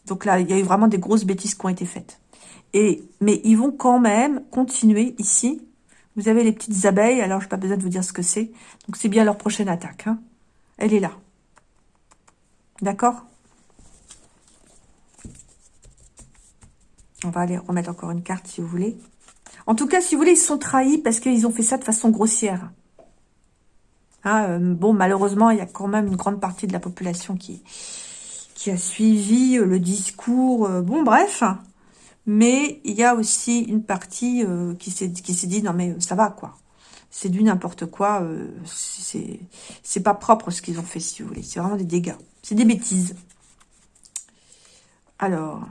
Donc là, il y a eu vraiment des grosses bêtises qui ont été faites. Mais ils vont quand même continuer ici. Vous avez les petites abeilles, alors je n'ai pas besoin de vous dire ce que c'est. Donc c'est bien leur prochaine attaque. Hein. Elle est là. D'accord? On va aller remettre encore une carte si vous voulez. En tout cas, si vous voulez, ils sont trahis parce qu'ils ont fait ça de façon grossière. Hein, euh, bon, malheureusement, il y a quand même une grande partie de la population qui, a suivi le discours. Euh, bon, bref. Mais il y a aussi une partie euh, qui s'est dit, non mais euh, ça va quoi. C'est du n'importe quoi. Euh, c'est pas propre ce qu'ils ont fait, si vous voulez. C'est vraiment des dégâts. C'est des bêtises. Alors.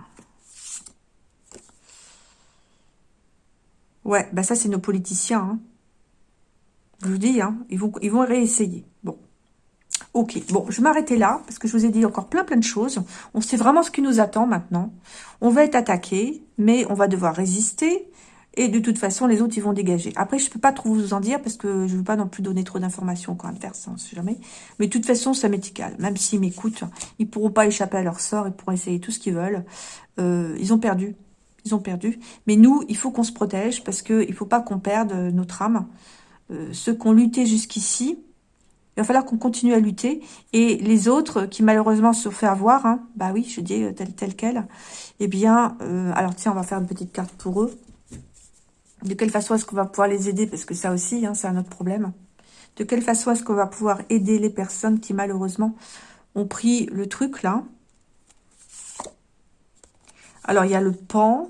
Ouais, bah ça c'est nos politiciens. Hein. Je vous dis, hein, ils, vont, ils vont réessayer. Bon. Ok, bon, je vais là, parce que je vous ai dit encore plein plein de choses. On sait vraiment ce qui nous attend maintenant. On va être attaqué, mais on va devoir résister. Et de toute façon, les autres, ils vont dégager. Après, je peux pas trop vous en dire parce que je veux pas non plus donner trop d'informations quand inverse, on sait jamais. Mais de toute façon, ça m'est. Même s'ils m'écoutent, ils pourront pas échapper à leur sort, ils pourront essayer tout ce qu'ils veulent. Euh, ils ont perdu. Ils ont perdu. Mais nous, il faut qu'on se protège parce que il faut pas qu'on perde notre âme. Euh, ceux qui ont lutté jusqu'ici, il va falloir qu'on continue à lutter. Et les autres qui malheureusement se fait avoir, hein, bah oui, je dis tel, tel quel, eh bien, euh, alors tiens, on va faire une petite carte pour eux. De quelle façon est-ce qu'on va pouvoir les aider? Parce que ça aussi, hein, c'est un autre problème. De quelle façon est-ce qu'on va pouvoir aider les personnes qui malheureusement ont pris le truc là? Alors, il y a le pan.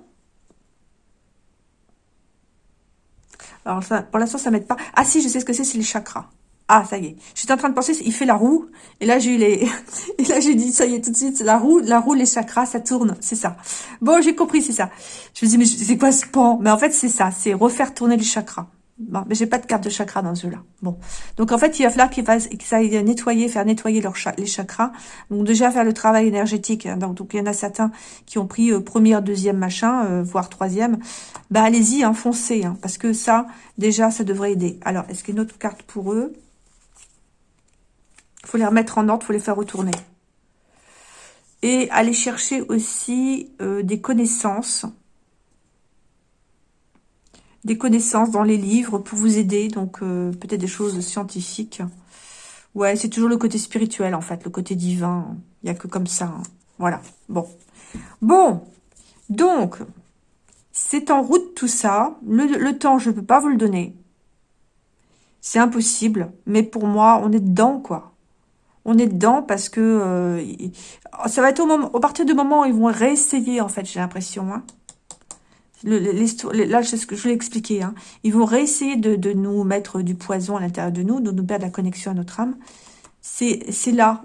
Alors, ça, pour l'instant, ça m'aide pas. Ah si, je sais ce que c'est, c'est les chakras. Ah, ça y est. J'étais en train de penser, il fait la roue. Et là, j'ai les... et là, j'ai dit, ça y est, tout de suite, la roue, la roue, les chakras, ça tourne. C'est ça. Bon, j'ai compris, c'est ça. Je me dis, mais c'est quoi ce pan? Mais en fait, c'est ça. C'est refaire tourner les chakras. Bon, mais j'ai pas de carte de chakra dans ce jeu-là. Bon. Donc, en fait, il va falloir qu'ils aillent nettoyer, faire nettoyer leurs les chakras. Donc, déjà, faire le travail énergétique. Hein. Donc, il y en a certains qui ont pris euh, première, deuxième machin, euh, voire troisième. Bah, allez-y, hein, foncez. Hein, parce que ça, déjà, ça devrait aider. Alors, est-ce qu'il y a une autre carte pour eux? Il faut les remettre en ordre, il faut les faire retourner. Et aller chercher aussi euh, des connaissances. Des connaissances dans les livres pour vous aider. Donc, euh, peut-être des choses scientifiques. Ouais, c'est toujours le côté spirituel, en fait. Le côté divin. Il n'y a que comme ça. Hein. Voilà. Bon. Bon. Donc, c'est en route tout ça. Le, le temps, je ne peux pas vous le donner. C'est impossible. Mais pour moi, on est dedans, quoi on est dedans parce que euh, ça va être au, moment, au partir du moment où ils vont réessayer, en fait, j'ai l'impression. Hein. là, c'est ce que je l'ai expliqué. Hein. Ils vont réessayer de, nous mettre du poison à l'intérieur de nous, de nous perdre la connexion à notre âme. C'est là.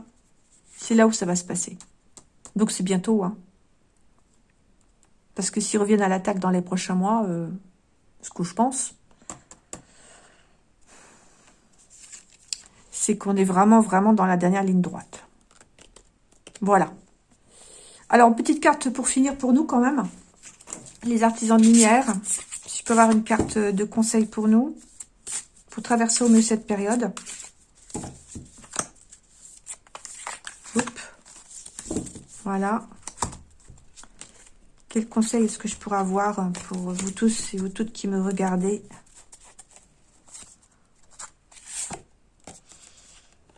C'est là où ça va se passer. Donc, c'est bientôt. Hein. Parce que s'ils reviennent à l'attaque dans les prochains mois, euh, ce que je pense, c'est qu'on est vraiment, vraiment dans la dernière ligne droite. Voilà. Alors, petite carte pour finir pour nous quand même. Les artisans de lumière. Si je peux avoir une carte de conseil pour nous. Pour traverser au mieux cette période. Voilà. Quel conseil est-ce que je pourrais avoir pour vous tous et vous toutes qui me regardez?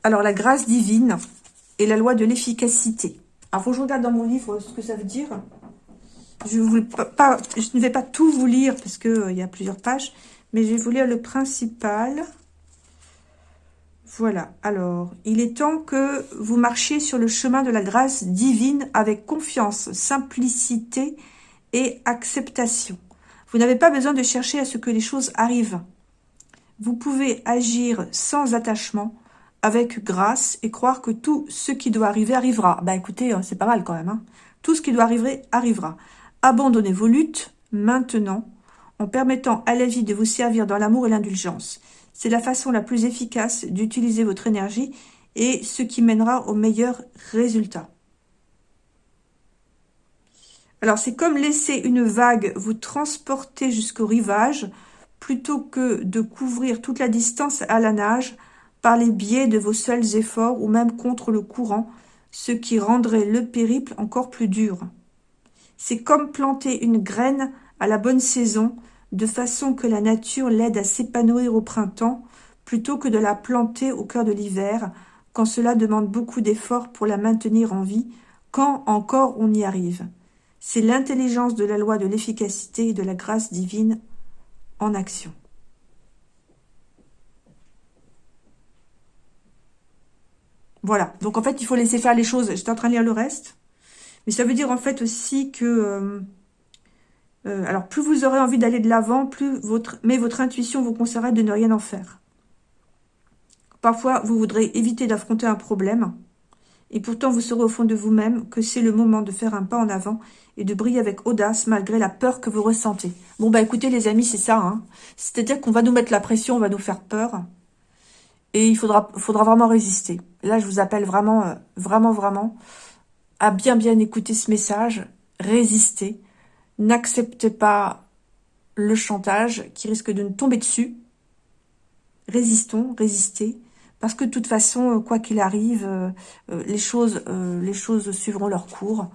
Alors, la grâce divine et la loi de l'efficacité. Alors, faut que je regarde dans mon livre ce que ça veut dire. Je, ne vais pas tout vous lire parce qu'il euh, y a plusieurs pages, mais je vais vous lire le principal. Voilà, alors, il est temps que vous marchiez sur le chemin de la grâce divine avec confiance, simplicité et acceptation. Vous n'avez pas besoin de chercher à ce que les choses arrivent. Vous pouvez agir sans attachement, avec grâce et croire que tout ce qui doit arriver arrivera. Bah écoutez, hein, c'est pas mal quand même. Hein. Tout ce qui doit arriver arrivera. Abandonnez vos luttes maintenant en permettant à la vie de vous servir dans l'amour et l'indulgence. C'est la façon la plus efficace d'utiliser votre énergie et ce qui mènera au meilleur résultat. Alors, c'est comme laisser une vague vous transporter jusqu'au rivage plutôt que de couvrir toute la distance à la nage par les biais de vos seuls efforts ou même contre le courant, ce qui rendrait le périple encore plus dur. C'est comme planter une graine à la bonne saison, de façon que la nature l'aide à s'épanouir au printemps, plutôt que de la planter au cœur de l'hiver, quand cela demande beaucoup d'efforts pour la maintenir en vie, quand encore on y arrive. C'est l'intelligence de la loi de l'efficacité et de la grâce divine en action. Voilà. Donc, en fait, il faut laisser faire les choses. J'étais en train de lire le reste. Mais ça veut dire, en fait, aussi que... Euh, euh, alors, plus vous aurez envie d'aller de l'avant, plus votre... Mais votre intuition vous conseillerait de ne rien en faire. Parfois, vous voudrez éviter d'affronter un problème. Et pourtant, vous saurez au fond de vous-même que c'est le moment de faire un pas en avant et de briller avec audace malgré la peur que vous ressentez. Bon, bah écoutez les amis, c'est ça. Hein. C'est-à-dire qu'on va nous mettre la pression, on va nous faire peur. Et il faudra, faudra vraiment résister. Là, je vous appelle vraiment, euh, vraiment, vraiment à bien, bien écouter ce message. Résistez. N'acceptez pas le chantage qui risque de nous tomber dessus. Résistons, résistez, parce que de toute façon, euh, quoi qu'il arrive, euh, les, choses, les choses suivront leur cours.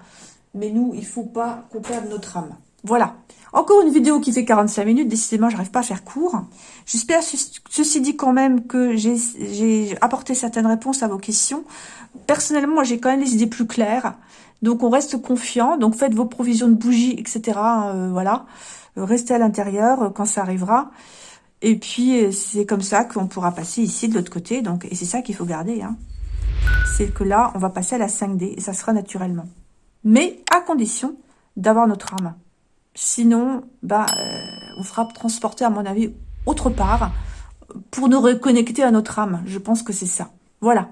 Mais nous, il faut pas qu'on perde notre âme. Voilà. Encore une vidéo qui fait 45 minutes. Décidément, j'arrive pas à faire court. J'espère, ceci dit quand même, que j'ai apporté certaines réponses à vos questions. Personnellement, j'ai quand même les idées plus claires. Donc, on reste confiant. Donc, faites vos provisions de bougies, etc. voilà. Restez à l'intérieur quand ça arrivera. Et puis, c'est comme ça qu'on pourra passer ici de l'autre côté. Donc, Et c'est ça qu'il faut garder. Hein. C'est que là, on va passer à la 5D et ça sera naturellement. Mais à condition d'avoir notre arme. Sinon, bah, euh, on fera transporter, à mon avis, autre part pour nous reconnecter à notre âme. Je pense que c'est ça. Voilà.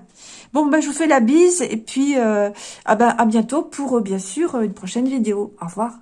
Bon, bah, je vous fais la bise et puis euh, ah bah, à bientôt pour, euh, bien sûr, une prochaine vidéo. Au revoir.